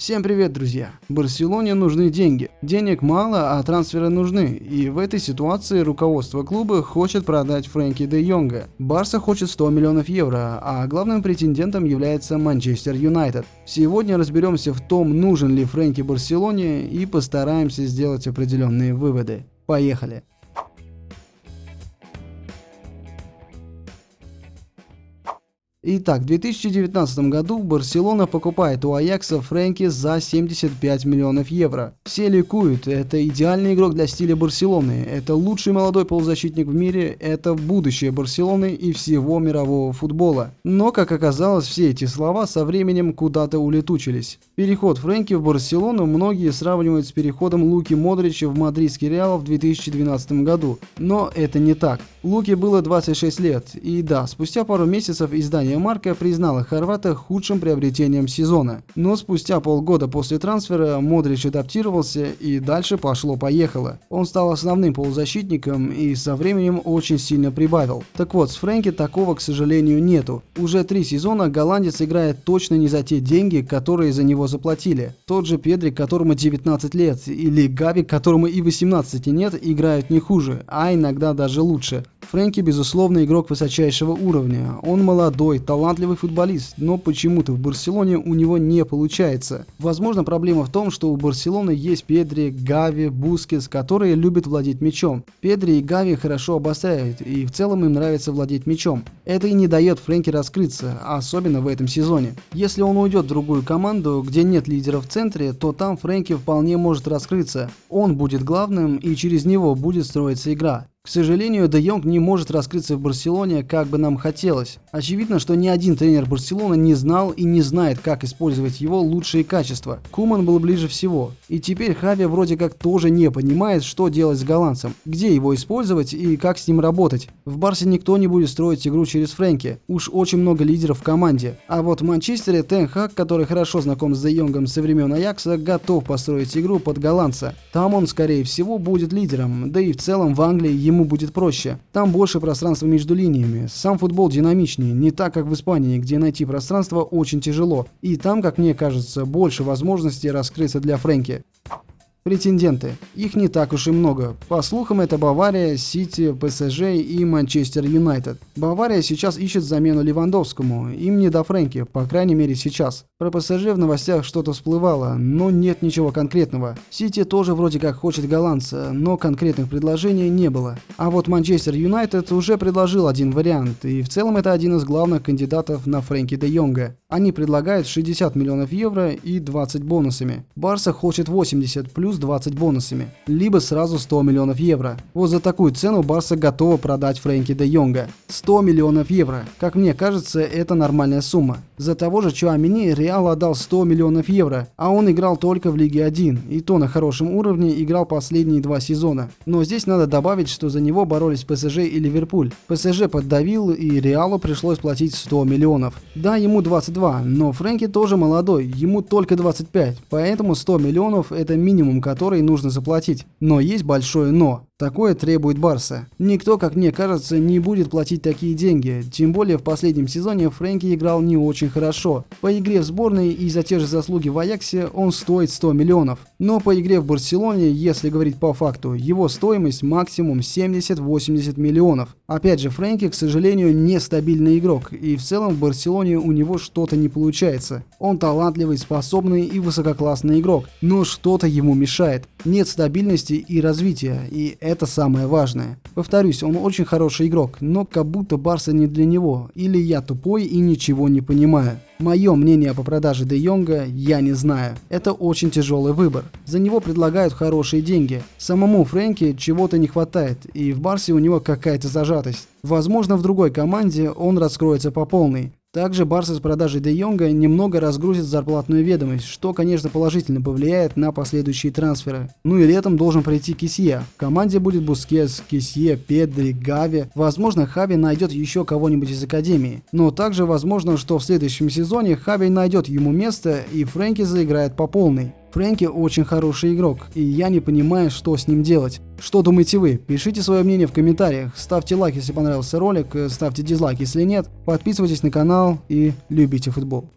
Всем привет, друзья! Барселоне нужны деньги. Денег мало, а трансферы нужны. И в этой ситуации руководство клуба хочет продать Фрэнки де Йонга. Барса хочет 100 миллионов евро, а главным претендентом является Манчестер Юнайтед. Сегодня разберемся в том, нужен ли Фрэнки Барселоне и постараемся сделать определенные выводы. Поехали! Итак, в 2019 году Барселона покупает у Аякса Фрэнки за 75 миллионов евро. Все ликуют, это идеальный игрок для стиля Барселоны, это лучший молодой полузащитник в мире, это будущее Барселоны и всего мирового футбола. Но, как оказалось, все эти слова со временем куда-то улетучились. Переход Фрэнки в Барселону многие сравнивают с переходом Луки Модрича в мадридский Реал в 2012 году. Но это не так. Луки было 26 лет, и да, спустя пару месяцев издание Компания Марка признала Хорвата худшим приобретением сезона. Но спустя полгода после трансфера Модрич адаптировался и дальше пошло-поехало. Он стал основным полузащитником и со временем очень сильно прибавил. Так вот, с Фрэнки такого, к сожалению, нету. Уже три сезона голландец играет точно не за те деньги, которые за него заплатили. Тот же Педри, которому 19 лет, или Гави, которому и 18 нет, играют не хуже, а иногда даже лучше. Фрэнки, безусловно, игрок высочайшего уровня. Он молодой, талантливый футболист, но почему-то в Барселоне у него не получается. Возможно, проблема в том, что у Барселоны есть Педри, Гави, Бускетс, которые любят владеть мячом. Педри и Гави хорошо обостряют, и в целом им нравится владеть мячом. Это и не дает Фрэнки раскрыться, особенно в этом сезоне. Если он уйдет в другую команду, где нет лидера в центре, то там Фрэнки вполне может раскрыться. Он будет главным, и через него будет строиться игра. К сожалению, Де Йонг не может раскрыться в Барселоне, как бы нам хотелось. Очевидно, что ни один тренер Барселоны не знал и не знает, как использовать его лучшие качества. Куман был ближе всего. И теперь Хави вроде как тоже не понимает, что делать с голландцем, где его использовать и как с ним работать. В Барсе никто не будет строить игру через Фрэнки. Уж очень много лидеров в команде. А вот в Манчестере Тен Хак, который хорошо знаком с Де Йонгом со времен Аякса, готов построить игру под голландца. Там он, скорее всего, будет лидером. Да и в целом в Англии ему будет проще. Там больше пространства между линиями. Сам футбол динамичнее, не так как в Испании, где найти пространство очень тяжело. И там, как мне кажется, больше возможностей раскрыться для Фрэнки. Претенденты. Их не так уж и много. По слухам, это Бавария, Сити, ПСЖ и Манчестер Юнайтед. Бавария сейчас ищет замену Левандовскому. Им не до Фрэнки, по крайней мере сейчас. Про ПСЖ в новостях что-то всплывало, но нет ничего конкретного. Сити тоже вроде как хочет голландца, но конкретных предложений не было. А вот Манчестер Юнайтед уже предложил один вариант, и в целом это один из главных кандидатов на Фрэнки де Йонга. Они предлагают 60 миллионов евро и 20 бонусами. Барса хочет 80 плюс плюс 20 бонусами, либо сразу 100 миллионов евро. Вот за такую цену Барса готова продать Фрэнки де Йонга. 100 миллионов евро. Как мне кажется, это нормальная сумма. За того же Чуамини Реал отдал 100 миллионов евро, а он играл только в Лиге 1, и то на хорошем уровне играл последние два сезона. Но здесь надо добавить, что за него боролись ПСЖ и Ливерпуль. ПСЖ поддавил, и Реалу пришлось платить 100 миллионов. Да, ему 22, но Фрэнки тоже молодой, ему только 25, поэтому 100 миллионов это минимум, который нужно заплатить. Но есть большое «но». Такое требует Барса. Никто, как мне кажется, не будет платить такие деньги. Тем более в последнем сезоне Фрэнки играл не очень хорошо. По игре в сборной и за те же заслуги в Аяксе он стоит 100 миллионов. Но по игре в Барселоне, если говорить по факту, его стоимость максимум 70-80 миллионов. Опять же, Фрэнки, к сожалению, нестабильный игрок. И в целом в Барселоне у него что-то не получается. Он талантливый, способный и высококлассный игрок. Но что-то ему мешает. Нет стабильности и развития. И это самое важное. Повторюсь, он очень хороший игрок, но как будто Барса не для него. Или я тупой и ничего не понимаю. Мое мнение по продаже Де Йонга я не знаю. Это очень тяжелый выбор. За него предлагают хорошие деньги. Самому Фрэнки чего-то не хватает, и в Барсе у него какая-то зажатость. Возможно, в другой команде он раскроется по полной. Также Барса с продажей Де Йонга немного разгрузит зарплатную ведомость, что, конечно, положительно повлияет на последующие трансферы. Ну и летом должен прийти Кисье. В команде будет Бускетс, Кисье, Педри, Гави. Возможно, Хави найдет еще кого-нибудь из Академии. Но также возможно, что в следующем сезоне Хави найдет ему место и Фрэнки заиграет по полной. Фрэнки очень хороший игрок, и я не понимаю, что с ним делать. Что думаете вы? Пишите свое мнение в комментариях, ставьте лайк, если понравился ролик, ставьте дизлайк, если нет, подписывайтесь на канал и любите футбол.